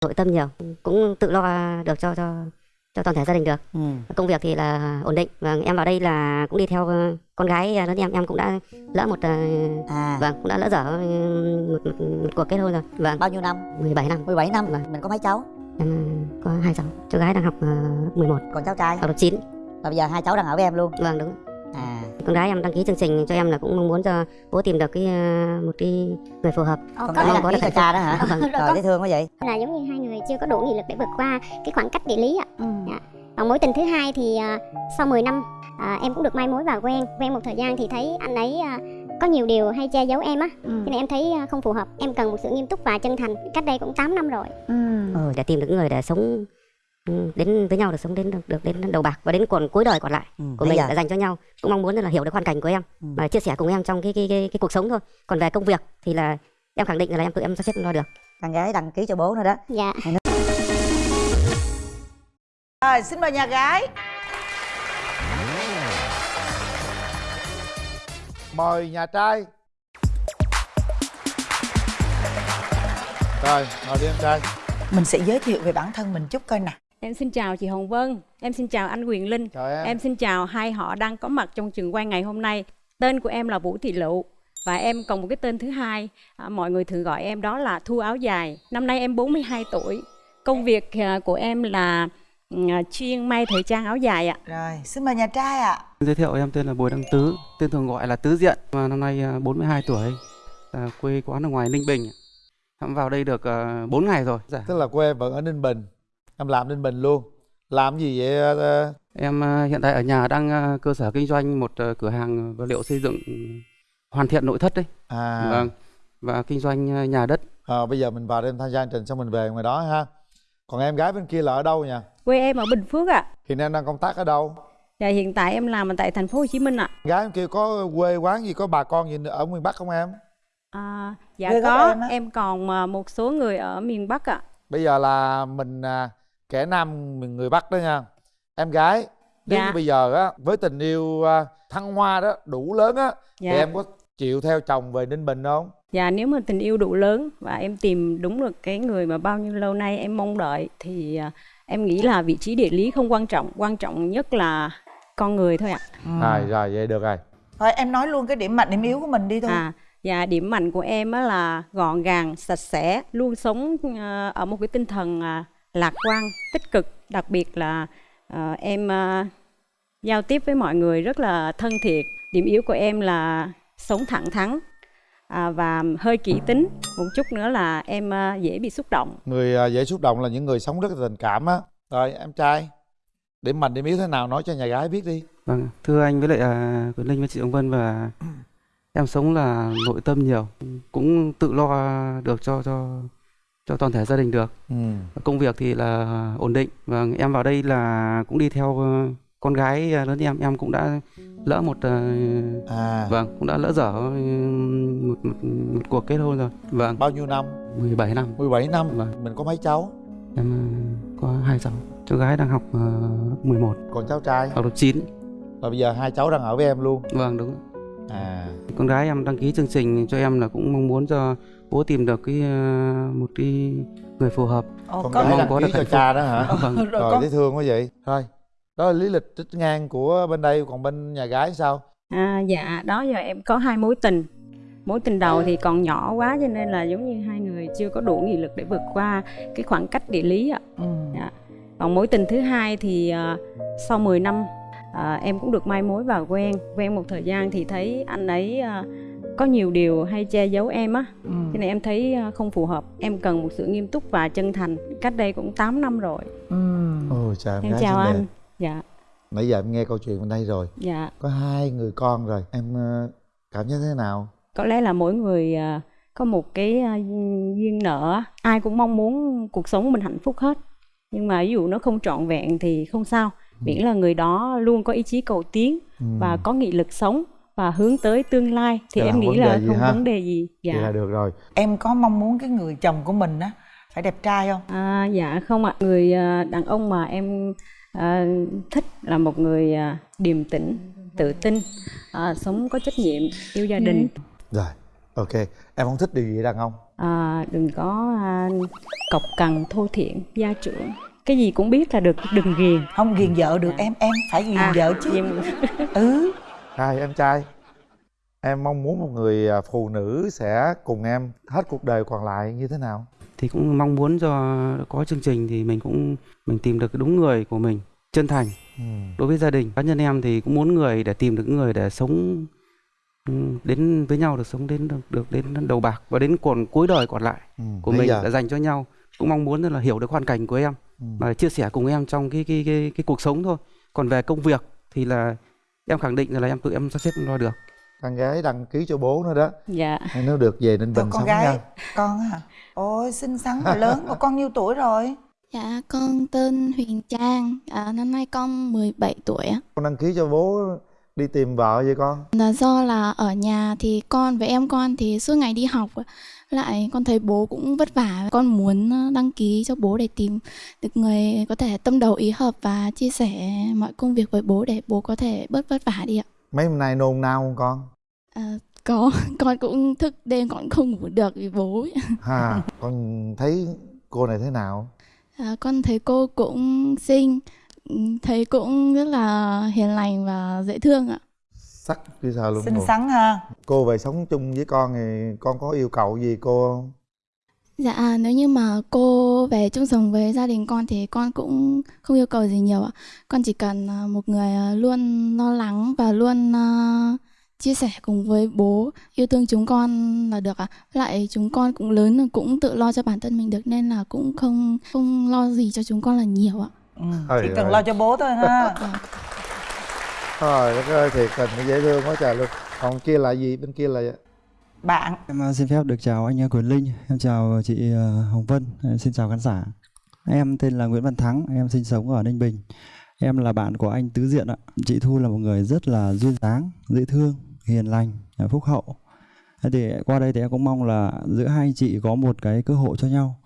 nội tâm nhiều cũng tự lo được cho cho cho toàn thể gia đình được. Ừ. công việc thì là ổn định. Và em vào đây là cũng đi theo ờ, con gái lớn em em cũng đã lỡ một ờ, à. vâng cũng đã lỡ dở ừ, một, một, một cuộc kết hôn rồi. Vâng. Bao nhiêu năm? 17 năm. 17 năm. Vâng. mình có mấy cháu? Em có hai cháu. Cháu gái đang học uh, 11 còn cháu trai? Học lớp 9 và bây giờ hai cháu đang ở với em luôn. Vâng đúng à. Con gái em đăng ký chương trình cho em là cũng mong muốn cho bố tìm được cái ờ, một cái người phù hợp. Ờ, con có gái có ký được hạnh cha đó hả? Vâng. Rồi dễ thương quá vậy. Là giống như hai người chưa có đủ nghị lực để vượt qua cái khoảng cách địa lý ạ. Ừ. còn mối tình thứ hai thì sau 10 năm em cũng được mai mối và quen. Quen một thời gian thì thấy anh ấy có nhiều điều hay che giấu em á. Ừ. cho nên em thấy không phù hợp. Em cần một sự nghiêm túc và chân thành. Cách đây cũng 8 năm rồi. Ừ. ừ, để tìm được người để sống ừ, đến với nhau được sống đến được, được đến đầu bạc và đến còn cuối đời còn lại Ừ. của mình để dành cho nhau. Cũng mong muốn là hiểu được hoàn cảnh của em Ừ. và chia sẻ cùng em trong cái cái cái, cái cuộc sống thôi. Còn về công việc thì là em khẳng định là em tự em sắp xếp lo được. Con gái đăng ký cho bố nữa đó. Dạ. Rồi xin mời nhà gái. Mời nhà trai. Rồi ngồi đi em trai. Mình sẽ giới thiệu về bản thân mình chút coi nè Em xin chào chị Hồng Vân, em xin chào anh Quyền Linh, chào em, em xin chào hai họ đang có mặt trong trường quay ngày hôm nay. Tên của em là Vũ Thị Lụ và em còn một cái tên thứ hai, à, mọi người thường gọi em đó là Thu Áo Dài. Năm nay em 42 tuổi. Công việc à, của em là ừ, chuyên may thời trang áo dài ạ. rồi xin mời nhà trai ạ Giới thiệu em tên là Bùi Đăng Tứ, tên thường gọi là Tứ Diện và năm nay à, 42 tuổi, à, quê quán ở ngoài Ninh Bình. Em vào đây được à, 4 ngày rồi. Dạ. tức là quê em vẫn ở ninh bình em làm ninh bình luôn làm gì vậy ờ, Em à, hiện tại ở nhà đang à, cơ sở kinh doanh một à, cửa hàng vật liệu xây dựng hoàn thiện nội thất đấy. à Vâng. Và kinh doanh à, nhà đất. Ờ, bây giờ mình vào đây em tham gia chương trình xong mình về ngoài đó ha còn em gái bên kia là ở đâu nha Quê em ở Bình Phước ạ. hiện em đang công tác ở đâu Và hiện tại em làm ở tại thành phố Hồ Chí Minh ạ. gái em kia có quê quán gì có bà con gì ở miền bắc không em À, dạ Quê có, em em còn à, một số người ở miền Bắc ạ. bây giờ là mình à, kẻ nam mình người bắc đó nha em gái nếu Dạ. như bây giờ á với tình yêu à, thăng hoa đó đủ lớn á Dạ. thì em có chịu theo chồng về ninh bình không Dạ nếu mà tình yêu đủ lớn và em tìm đúng được cái người mà bao nhiêu lâu nay em mong đợi thì à, em nghĩ là vị trí địa lý không quan trọng, quan trọng nhất là con người thôi ạ. rồi rồi vậy được rồi thôi em nói luôn cái điểm mạnh điểm yếu của mình đi thôi À và điểm mạnh của em á là gọn gàng, sạch sẽ, luôn sống à, ở một cái tinh thần lạc quan, tích cực, đặc biệt là à, em à, giao tiếp với mọi người rất là thân thiện. Điểm yếu của em là sống thẳng thắn à, và hơi kỹ tính. Một chút nữa là em à, dễ bị xúc động. người à, dễ xúc động là những người sống rất là tình cảm á rồi em trai điểm mạnh điểm yếu thế nào nói cho nhà gái biết đi Vâng. Thưa anh với lại à, Quyền Linh với chị Hồng Vân và em sống là nội tâm nhiều, cũng tự lo được cho cho cho toàn thể gia đình được. ừ. Công việc thì là ổn định và em vào đây là cũng đi theo ờ, con gái lớn em em cũng đã lỡ một ờ, à. vâng cũng đã lỡ dở ờ, một, một, một cuộc kết hôn rồi. Vâng. Bao nhiêu năm? 17 năm. 17 năm. Vâng. mình có mấy cháu? Em ờ, có hai cháu. Cháu gái đang học ờ, lớp 11 còn cháu trai? Học lớp 9 và bây giờ hai cháu đang ở với em luôn. Vâng đúng. À. Con gái em đăng ký chương trình cho em là cũng mong muốn cho bố tìm được cái ờ, một cái người phù hợp. Ồ, con gái mong có được cho cha đó hả? Vâng. Rồi rồi con dễ thương quá vậy. Thôi đó là lý lịch trích ngang của bên đây còn bên nhà gái sao? À, dạ đó giờ em có hai mối tình. Mối tình đầu thì còn nhỏ quá cho nên là giống như hai người chưa có đủ nghị lực để vượt qua cái khoảng cách địa lý ạ. Ừ. Dạ. còn mối tình thứ hai thì à, sau 10 năm à, em cũng được mai mối và quen. Quen một thời gian thì thấy anh ấy à, có nhiều điều hay che giấu em á. Ừ. cho nên em thấy à, không phù hợp. Em cần một sự nghiêm túc và chân thành. Cách đây cũng 8 năm rồi. Ừ. ôi trời em, em gái chào xinh đẹp. anh dạ. Nãy giờ em nghe câu chuyện bên đây rồi. Dạ. Có hai người con rồi. Em ờ, cảm giác thế nào? Có lẽ là mỗi người à, có một cái duyên nợ ai cũng mong muốn cuộc sống mình hạnh phúc hết. Nhưng mà ví dụ nó không trọn vẹn thì không sao. Miễn là người đó luôn có ý chí cầu tiến ừ. và có nghị lực sống và hướng tới tương lai. Thì Vậy là em nghĩ là không ha? vấn đề gì. Vậy là dạ được rồi. Em có mong muốn cái người chồng của mình á phải đẹp trai không? À, dạ không ạ. Người à, đàn ông mà em à, thích là một người à, điềm tĩnh tự tin à, sống có trách nhiệm yêu gia đình. Rồi ok. Em không thích điều gì đàn ông? À, đừng có à, cọc cằn thô thiện gia trưởng. Cái gì cũng biết là được đừng ghiền. Không ghiền vợ được em em phải ghiền À, vợ chứ. ghiền- ừ hai em trai em mong muốn một người à, phụ nữ sẽ cùng em hết cuộc đời còn lại như thế nào thì cũng mong muốn cho có chương trình thì mình cũng mình tìm được đúng người của mình chân thành ừ. đối với gia đình cá nhân em thì cũng muốn người để tìm được người để sống đến với nhau được sống đến được, được đến đầu bạc và đến còn cuối đời còn lại Ừ. của mình giờ- đã dành cho nhau cũng mong muốn là hiểu được hoàn cảnh của em Ừ. và chia sẻ cùng em trong cái cái cái cái cuộc sống thôi còn về công việc thì là em khẳng định là em tự em sắp xếp lo được. Con gái đăng ký cho bố nữa đó. Dạ. Nên nếu được về Ninh Bình con sống gái nha. con hả ôi xinh xắn và lớn của con nhiêu tuổi rồi? Dạ, con tên Huyền Trang, à, năm nay con 17 tuổi con đăng ký cho bố đi tìm vợ vậy con? Là do là ở nhà thì con với em con thì suốt ngày đi học lại con thấy bố cũng vất vả con muốn ờ, đăng ký cho bố để tìm được người có thể tâm đầu ý hợp và chia sẻ mọi công việc với bố để bố có thể bớt vất vả đi ạ. Mấy hôm nay nôn nao không con? À, có con cũng thức đêm con không ngủ được vì bố ấy. ha con thấy cô này thế nào? À, con thấy cô cũng xinh thấy cũng rất là hiền lành và dễ thương ạ sắc như sao luôn xinh rồi. xắn ha cô về sống chung với con thì con có yêu cầu gì cô không Dạ, nếu như mà cô về chung sống với gia đình con thì con cũng không yêu cầu gì nhiều ạ. Con chỉ cần à, một người à, luôn lo lắng và luôn à, chia sẻ cùng với bố, yêu thương chúng con là được ạ. Lại chúng con cũng lớn rồi, cũng tự lo cho bản thân mình được nên là cũng không không lo gì cho chúng con là nhiều ạ. Ừ. Chỉ cần ơi. lo cho bố thôi ha trời đất ơi thiệt tình dễ thương quá trời luôn còn kia là gì bên kia là bạn Em ờ, xin phép được chào anh ờ, Quyền Linh, em chào chị ờ, Hồng Vân, em xin chào khán giả. Em tên là Nguyễn Văn Thắng, em sinh sống ở Ninh Bình. Em là bạn của anh Tứ Diện ạ. Chị Thu là một người rất là duyên dáng, dễ thương, hiền lành, phúc hậu. Thì qua đây thì em cũng mong là giữa hai anh chị có một cái cơ hội cho nhau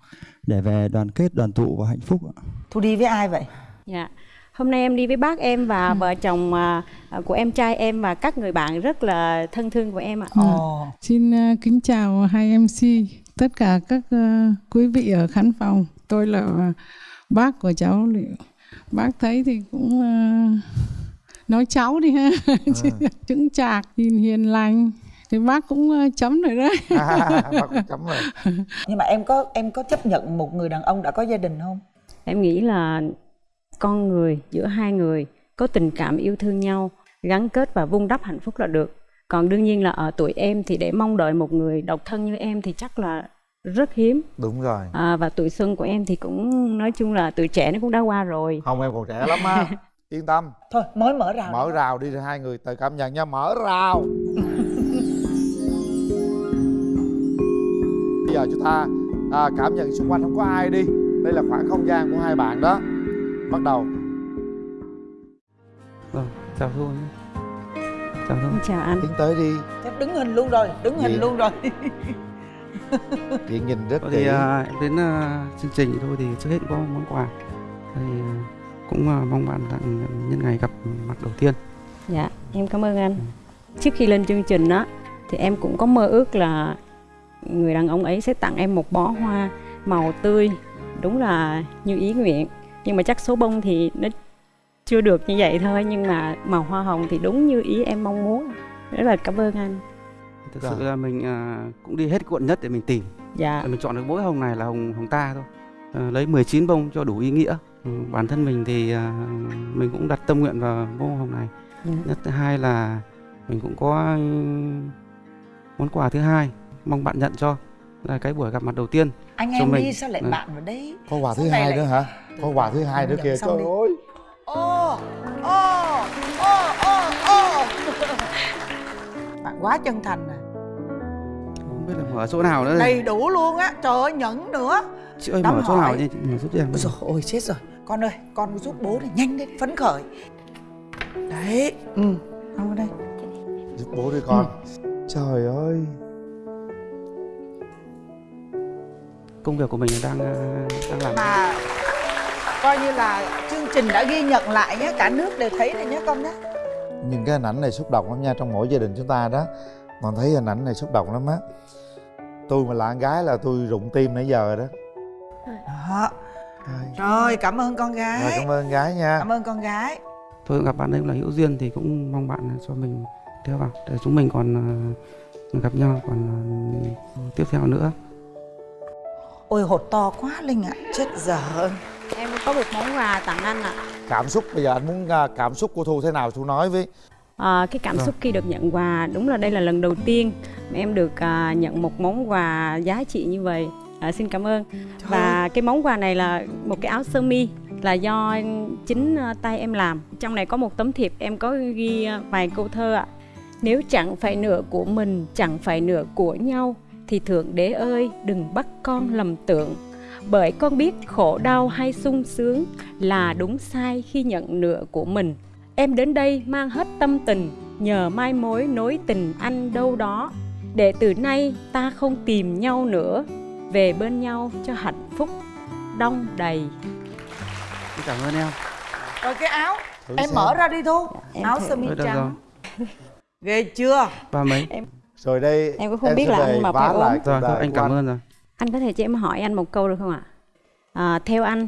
để về đoàn kết, đoàn tụ và hạnh phúc ạ. thu đi với ai vậy Dạ. Hôm nay em đi với bác em và vợ chồng à, à, của em trai em và các người bạn rất là thân thương của em ạ. ồ Xin ờ, kính chào hai MC, tất cả các quý vị ở khán phòng. Tôi là bác của cháu Liệu. Bác thấy thì cũng nói cháu đi ha, chững chạc, nhìn hiền lành. Thì bác cũng ờ, chấm rồi đấy. bác cũng chấm rồi nhưng mà em có em có chấp nhận một người đàn ông đã có gia đình không Em nghĩ là con người giữa hai người có tình cảm yêu thương nhau, gắn kết và vun đắp hạnh phúc là được. Còn đương nhiên là ở tuổi em thì để mong đợi một người độc thân như em thì chắc là rất hiếm. đúng rồi À, và tuổi xuân của em thì cũng nói chung là tuổi trẻ nó cũng đã qua rồi. không em còn trẻ lắm á yên tâm thôi mới mở rào mở rào đi hai người tự cảm nhận nha mở rào giờ chúng ta à, cảm nhận xung quanh. Không có ai đi. Đây là khoảng không gian của hai bạn đó. Bắt đầu. Vâng chào thôi chào Em Chào anh. tiến tới đi. Thế đứng hình luôn rồi đứng hình luôn rồi. Chị nhìn rất kỹ. thì à, em đến à, chương trình thì thôi thì trước hết có món quà. Thì à, cũng à, mong bạn tặng nhân ngày gặp mặt đầu tiên. Dạ, em cảm ơn anh. Trước khi lên chương trình á thì em cũng có mơ ước là người đàn ông ấy sẽ tặng em một bó hoa màu tươi, đúng là như ý nguyện. Nhưng mà chắc số bông thì nó chưa được như vậy thôi, nhưng mà màu hoa hồng thì đúng như ý em mong muốn. Rất là cảm ơn anh. thực sự là mình à, cũng đi hết quận nhất để mình tìm Dạ, Để mình chọn được mỗi hồng này là hồng hồng ta thôi à, lấy 19 bông cho đủ ý nghĩa ừ, bản thân mình thì à, mình cũng đặt tâm nguyện vào bông hồng này dạ. nhất thứ hai là mình cũng có ừ, món quà thứ hai mong bạn nhận cho là cái buổi gặp mặt đầu tiên anh Cho em mình. đi sao lại Ừ. bạn vào đấy có quà thứ Sau hai lại- nữa hả? Có quà thứ hai nữa kìa trời đi. ơi. Ô ô ô ô ô. Bạn quá chân thành à. Không biết là mở chỗ nào nữa đầy đủ luôn á. Trời ơi nhẫn nữa. Chị ơi đóng mở chỗ nào hỏi. nha chị mở giúp em Ôi dồi ôi chết rồi. Con ơi con giúp bố này nhanh lên phấn khởi. Đấy Ừ. Không đây. Giúp bố đi con. Trời ơi công việc của mình đang à, đang làm. Mà Coi như là chương trình đã ghi nhận lại nhé Cả nước đều thấy rồi nhé con nhé. Nhìn cái hình ảnh này xúc động lắm nha trong mỗi gia đình chúng ta đó. Còn thấy hình ảnh này xúc động lắm á. Tôi mà là con gái là tôi rụng tim nãy giờ rồi đó. Đó. Rồi cảm ơn con gái. Rồi cảm ơn con gái nha. Cảm ơn con gái. Tôi gặp bạn ấy là hữu duyên thì cũng mong bạn cho mình theo vào để chúng mình còn ờ, gặp nhau còn ờ, tiếp theo nữa ôi hột to quá linh ạ chết dở Em có một món quà tặng anh ạ. cảm xúc bây giờ anh muốn à, cảm xúc của thu thế nào thu nói với À, cái cảm xúc khi được nhận quà đúng là đây là lần đầu tiên mà em được à, nhận một món quà giá trị như vậy. À, xin cảm ơn. Và cái món quà này là một cái áo sơ mi là do chính à, tay em làm. Trong này có một tấm thiệp em có ghi à, vài câu thơ ạ. Nếu chẳng phải nửa của mình, chẳng phải nửa của nhau thì thượng đế ơi đừng bắt con lầm tưởng. Bởi con biết khổ đau hay sung sướng là đúng sai khi nhận nửa của mình. Em đến đây mang hết tâm tình, nhờ mai mối nối tình anh đâu đó. Để từ nay ta không tìm nhau nữa, về bên nhau cho hạnh phúc đông đầy. cảm ơn em rồi cái áo Thử em xem. mở ra đi thu Em áo sơ mi trắng ghê chưa ba mấy rồi đây Em cũng không em biết là anh mập hay ốm. rồi anh cảm ơn rồi Anh có thể cho em hỏi anh một câu được không ạ? À, theo anh,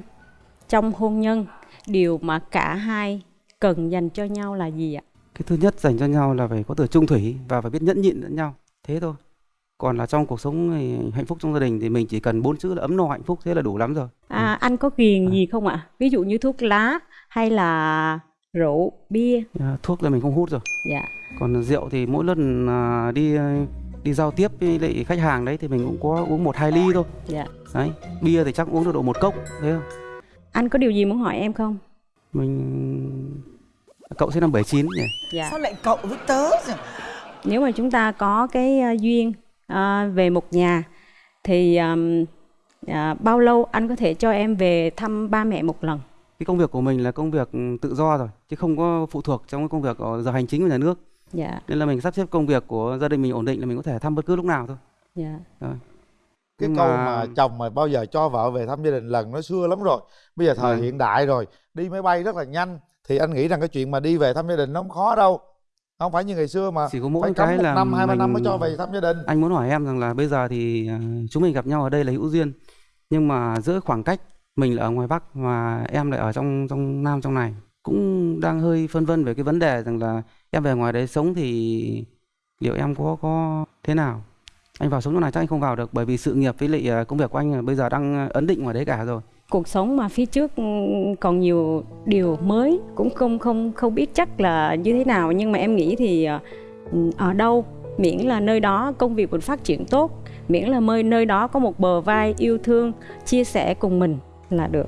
trong hôn nhân, điều mà cả hai cần dành cho nhau là gì ạ? cái thứ nhất dành cho nhau là phải có từ trung thủy và phải biết nhẫn nhịn lẫn nhau thế thôi còn là trong cuộc sống hạnh phúc trong gia đình thì mình chỉ cần bốn chữ là ấm no hạnh phúc thế là đủ lắm rồi À, anh có ghiền gì không ạ? Ví dụ như thuốc lá hay là rượu, bia? À, thuốc là mình không hút rồi Dạ. Còn rượu thì mỗi lần à, đi đi giao tiếp với lại khách hàng đấy thì mình cũng có uống một hai ly thôi Dạ. đấy bia thì chắc uống được độ một cốc thế không Anh có điều gì muốn hỏi em không? mình cậu sinh năm 79 nhỉ Dạ. sao lại cậu với tớ nhỉ? Nếu mà chúng ta có cái à, duyên à, về một nhà thì ờm, à, bao lâu anh có thể cho em về thăm ba mẹ một lần? cái công việc của mình là công việc tự do rồi chứ không có phụ thuộc trong cái công việc ở giờ hành chính của nhà nước Dạ. nên là mình sắp xếp công việc của gia đình mình ổn định là mình có thể thăm bất cứ lúc nào thôi Dạ. rồi cái Nhưng câu mà- mà chồng mà bao giờ cho vợ về thăm gia đình lần nó xưa lắm rồi bây giờ thời Vâng. hiện đại rồi đi máy bay rất là nhanh thì anh nghĩ rằng cái chuyện mà đi về thăm gia đình nó không khó đâu không phải như ngày xưa mà chỉ có mỗi phải cái một là năm hai ba năm mới cho về thăm gia đình anh muốn hỏi em rằng là bây giờ thì à, chúng mình gặp nhau ở đây là hữu duyên nhưng mà giữa khoảng cách mình là ở ngoài bắc và em lại ở trong trong nam trong này cũng đang hơi phân vân về cái vấn đề rằng là em về ngoài đấy sống thì liệu em có có thế nào? Anh vào sống chỗ này chắc anh không vào được bởi vì sự nghiệp với lại à, công việc của anh bây giờ đang à, ấn định ngoài đấy cả rồi. Cuộc sống mà phía trước ừ, còn nhiều điều mới cũng không không không biết chắc là như thế nào. Nhưng mà em nghĩ thì à, ừ, ở đâu, miễn là nơi đó công việc mình phát triển tốt, miễn là nơi nơi đó có một bờ vai yêu thương, chia sẻ cùng mình là được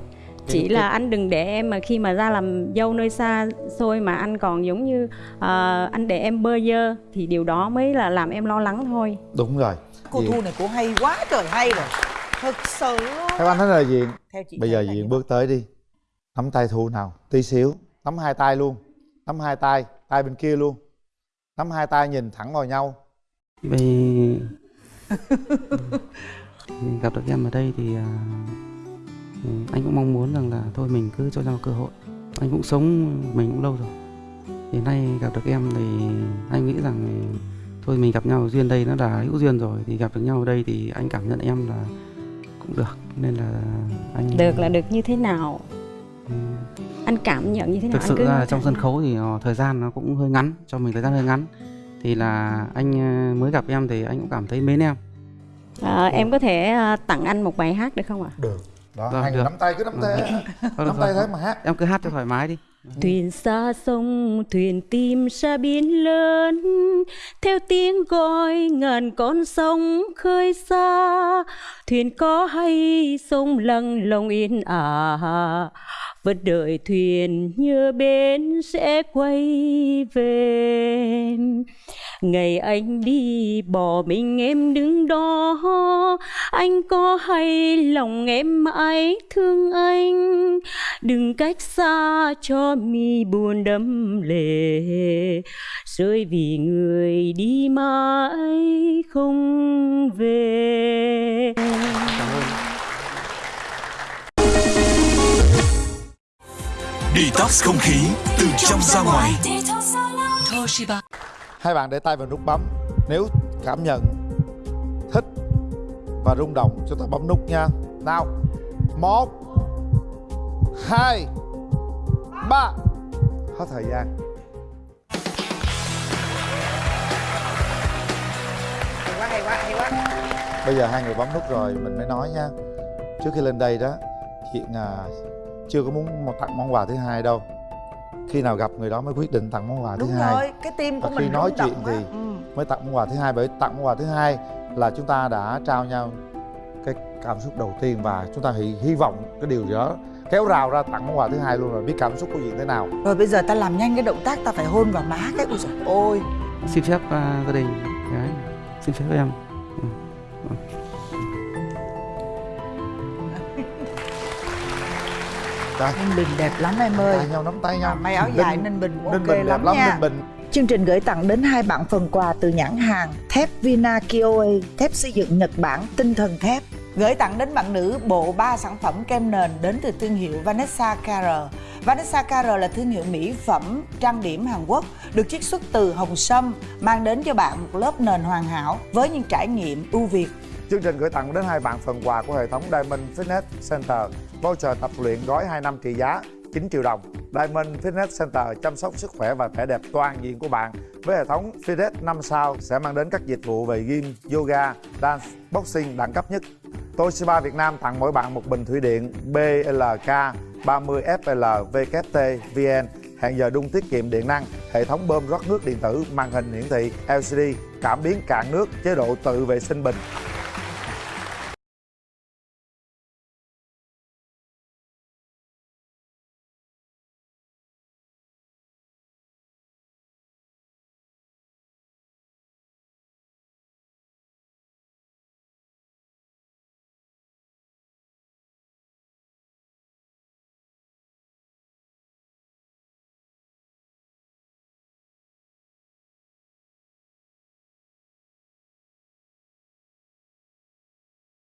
chỉ là anh đừng để em mà khi mà ra làm dâu nơi xa xôi mà anh còn giống như ờ, anh để em bơ vơ thì điều đó mới là làm em lo lắng thôi. Đúng rồi. Cô Gì? thu này cô hay quá trời hay rồi. Thật sự theo anh nói là diện theo chị bây giờ diện bước tới đi. Nắm tay thu nào tí xíu. Nắm hai tay luôn. Nắm hai tay tay bên kia luôn. Nắm hai tay nhìn thẳng vào nhau. Thì gặp được em ở đây thì à, anh cũng mong muốn rằng là thôi mình cứ cho nhau cơ hội. Anh cũng sống mình cũng lâu rồi. Thì nay gặp được em thì anh nghĩ rằng thôi mình gặp nhau duyên đây nó là hữu duyên rồi thì gặp được nhau ở đây thì anh cảm nhận em là cũng được. Nên là anh được là được như thế nào? Ừ, anh cảm nhận như thế nào? Thực anh sự cứ là trong sân khấu thì ờ, thời gian nó cũng hơi ngắn cho mình thời gian hơi ngắn. Thì là anh ờ, mới gặp em thì anh cũng cảm thấy mến em. À, em có thể tặng anh một bài hát được không ạ? được đó Vâng, hai người được. nắm tay cứ nắm tay. Thôi được nắm tay rồi. thế mà hát. Em cứ hát cho thoải mái đi. Thuyền xa sông, thuyền tìm ra biển lớn. Theo tiếng gọi ngàn con sông khơi xa. Thuyền có hay sông lặng lòng yên ả vẫn đợi thuyền như bến sẽ quay về. Ngày anh đi bỏ mình em đứng đó. Anh có hay lòng em mãi thương anh? Đừng cách xa cho mi buồn đẫm lệ. Rơi vì người đi mãi không về. Detox không khí từ trong ra ngoài. hai bạn để tay vào nút bấm. Nếu cảm nhận thích và rung động chúng ta bấm nút nha. Nào. Một hai ba. Hết thời gian. Hay quá hay quá hay quá bây giờ hai người bấm nút rồi mình mới nói nha. Trước khi lên đây đó chuyện à, chưa có muốn một tặng món quà thứ hai đâu. Khi nào gặp người đó mới quyết định tặng món quà đúng thứ hai. rồi cái tim của và mình khi nói chuyện thì ừ. mới tặng món quà thứ hai bởi tặng món quà thứ hai là chúng ta đã trao nhau cái cảm xúc đầu tiên và chúng ta hy, hy vọng cái điều gì đó kéo rào ra tặng món quà thứ hai luôn rồi. Biết cảm xúc của chuyện thế nào? Rồi bây giờ ta làm nhanh cái động tác ta phải hôn vào má cái ôi trời ôi xin phép à, gia đình. Gái xin phép em Đây. Ninh Bình đẹp lắm em ơi tay nhau nắm tay nhau May áo dài Ninh Bình cũng Ninh ok Bình đẹp lắm lắm nha Ninh Bình Chương trình gửi tặng đến hai bạn phần quà từ nhãn hàng thép Vina Kioe, thép xây dựng Nhật Bản, tinh thần thép. Gửi tặng đến bạn nữ bộ 3 sản phẩm kem nền đến từ thương hiệu Vanessa KR. Vanessa KR là thương hiệu mỹ phẩm trang điểm Hàn Quốc được chiết xuất từ hồng sâm, mang đến cho bạn một lớp nền hoàn hảo với những trải nghiệm ưu việt. Chương trình gửi tặng đến hai bạn phần quà của hệ thống Diamond Fitness Center Voucher tập luyện gói 2 năm trị giá 9 triệu đồng. Diamond Fitness Center chăm sóc sức khỏe và vẻ đẹp toàn diện của bạn. Với hệ thống Fitness 5 sao sẽ mang đến các dịch vụ về gym, yoga, dance, boxing đẳng cấp nhất. Toshiba Việt Nam tặng mỗi bạn một bình thủy điện BLK 30FLVKT VN, hẹn giờ đun tiết kiệm điện năng, hệ thống bơm rót nước điện tử, màn hình hiển thị LCD, cảm biến cạn nước, chế độ tự vệ sinh bình.